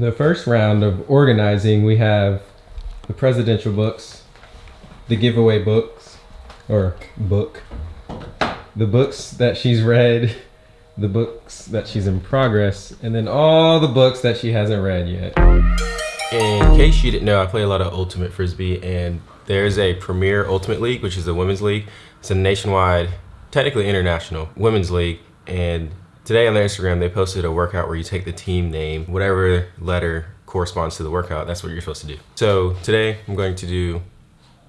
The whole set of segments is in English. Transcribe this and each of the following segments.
the first round of organizing, we have the presidential books, the giveaway books, or book, the books that she's read, the books that she's in progress, and then all the books that she hasn't read yet. In case you didn't know, I play a lot of Ultimate Frisbee, and there's a Premier Ultimate League, which is a women's league. It's a nationwide, technically international women's league, and today on their Instagram, they posted a workout where you take the team name, whatever letter corresponds to the workout, that's what you're supposed to do. So today, I'm going to do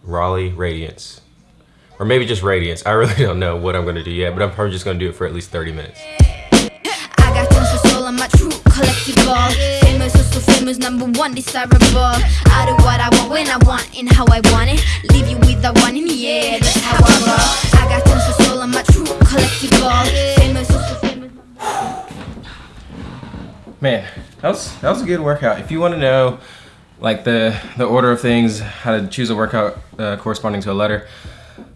Raleigh Radiance, or maybe just Radiance. I really don't know what I'm gonna do yet, but I'm probably just gonna do it for at least 30 minutes. I got tons of soul on my true collectible Famous, number one desirable what I want when I want and how I want it Leave you with the one in the air, that's how I roll I got tons of soul true collectible Man, that was that was a good workout. If you want to know, like the the order of things, how to choose a workout uh, corresponding to a letter,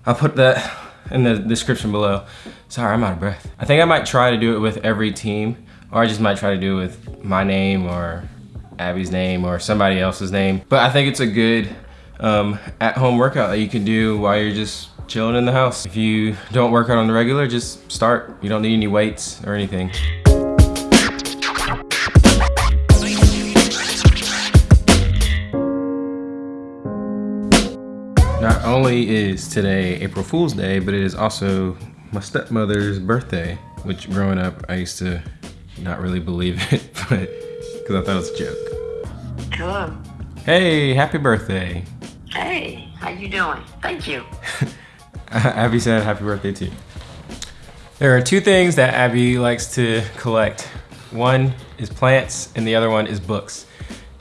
I'll put that in the description below. Sorry, I'm out of breath. I think I might try to do it with every team, or I just might try to do it with my name or Abby's name or somebody else's name. But I think it's a good um, at-home workout that you can do while you're just chilling in the house. If you don't work out on the regular, just start. You don't need any weights or anything. Not only is today April Fool's Day, but it is also my stepmother's birthday, which growing up, I used to not really believe it, but because I thought it was a joke. Hello. Hey, happy birthday. Hey, how you doing? Thank you. Abby said happy birthday too. There are two things that Abby likes to collect. One is plants and the other one is books.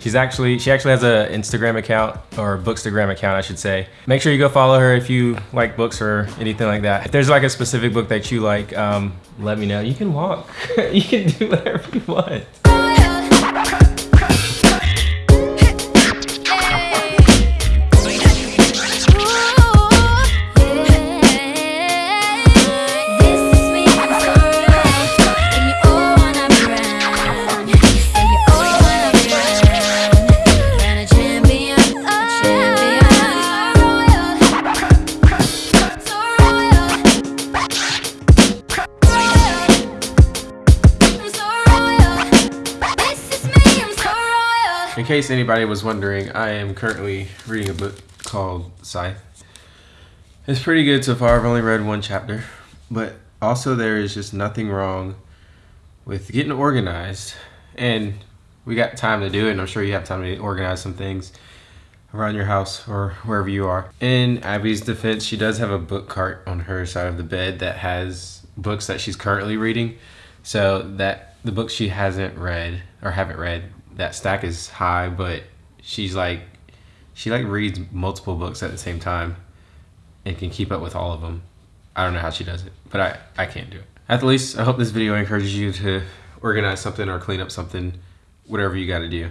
She's actually, she actually has an Instagram account or Bookstagram account, I should say. Make sure you go follow her if you like books or anything like that. If there's like a specific book that you like, um, let me know. You can walk. you can do whatever you want. In case anybody was wondering, I am currently reading a book called Scythe. It's pretty good so far. I've only read one chapter, but also there is just nothing wrong with getting organized. And we got time to do it, and I'm sure you have time to organize some things around your house or wherever you are. In Abby's defense, she does have a book cart on her side of the bed that has books that she's currently reading. So that the books she hasn't read or haven't read that stack is high, but she's like, she like reads multiple books at the same time and can keep up with all of them. I don't know how she does it, but I, I can't do it. At the least, I hope this video encourages you to organize something or clean up something, whatever you got to do.